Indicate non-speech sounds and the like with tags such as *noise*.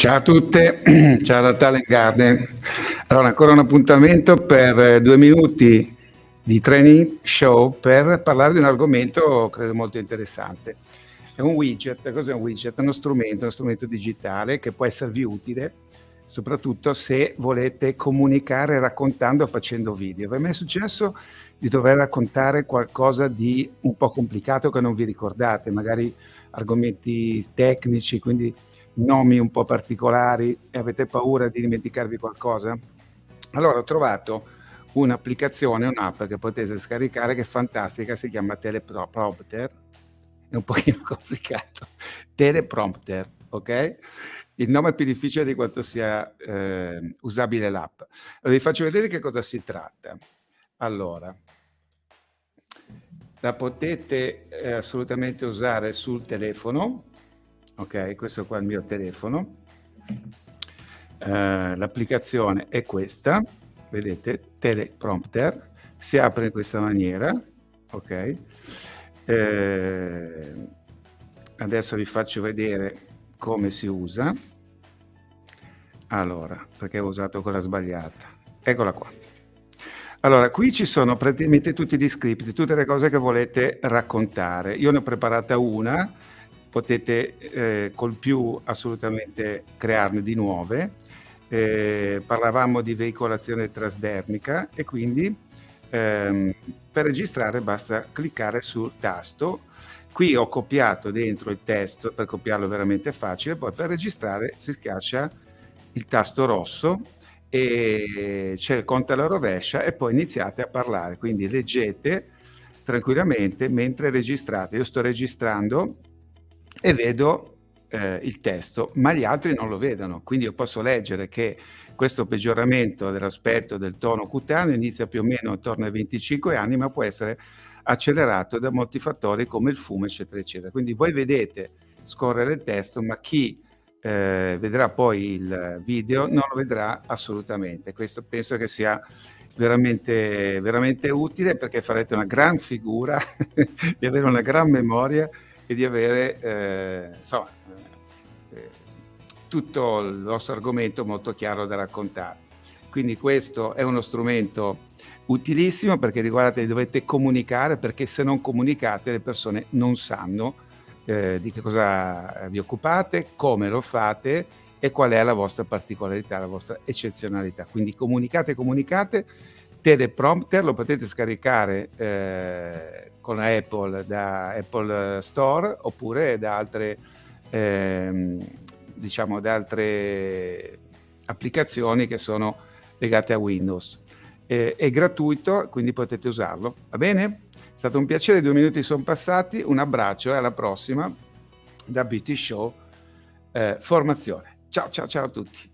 Ciao a tutte, *clears throat* ciao da Talent Garden. Allora, ancora un appuntamento per eh, due minuti di training show per parlare di un argomento credo molto interessante. È un widget, cos'è un widget? È uno strumento, uno strumento digitale che può esservi utile soprattutto se volete comunicare raccontando o facendo video. Vi è mai successo di dover raccontare qualcosa di un po' complicato che non vi ricordate, magari argomenti tecnici, quindi nomi un po' particolari e avete paura di dimenticarvi qualcosa? Allora ho trovato un'applicazione, un'app che potete scaricare che è fantastica, si chiama Teleprompter, è un pochino *laughs* complicato, Teleprompter, ok? Il nome è più difficile di quanto sia eh, usabile l'app. Allora, vi faccio vedere che cosa si tratta. Allora, la potete eh, assolutamente usare sul telefono, ok? Questo qua è il mio telefono. Uh, l'applicazione è questa, vedete, teleprompter, si apre in questa maniera, ok? Eh, adesso vi faccio vedere come si usa. Allora, perché ho usato quella sbagliata. Eccola qua. Allora, qui ci sono praticamente tutti gli script, tutte le cose che volete raccontare. Io ne ho preparata una, potete eh, col più assolutamente crearne di nuove. Eh, parlavamo di veicolazione trasdermica e quindi ehm, per registrare basta cliccare sul tasto. Qui ho copiato dentro il testo, per copiarlo è veramente facile, poi per registrare si schiaccia il tasto rosso e c'è il conto alla rovescia e poi iniziate a parlare. Quindi leggete tranquillamente mentre registrate. Io sto registrando e vedo eh, il testo, ma gli altri non lo vedono. Quindi io posso leggere che questo peggioramento dell'aspetto del tono cutaneo inizia più o meno intorno ai 25 anni, ma può essere accelerato da molti fattori come il fumo, eccetera, eccetera. Quindi voi vedete scorrere il testo, ma chi eh, vedrà poi il video non lo vedrà assolutamente. Questo penso che sia veramente, veramente utile perché farete una gran figura *laughs* di avere una gran memoria e di avere eh, insomma, eh, tutto il vostro argomento molto chiaro da raccontare. Quindi questo è uno strumento utilissimo perché riguarda dovete comunicare perché se non comunicate le persone non sanno eh, di che cosa vi occupate, come lo fate e qual è la vostra particolarità, la vostra eccezionalità. Quindi comunicate, comunicate, teleprompter lo potete scaricare eh, con Apple da Apple Store oppure da altre, ehm, diciamo, da altre applicazioni che sono legate a Windows. Eh, è gratuito, quindi potete usarlo. Va bene? È stato un piacere, due minuti sono passati, un abbraccio e alla prossima da Beauty Show eh, Formazione. Ciao ciao ciao a tutti.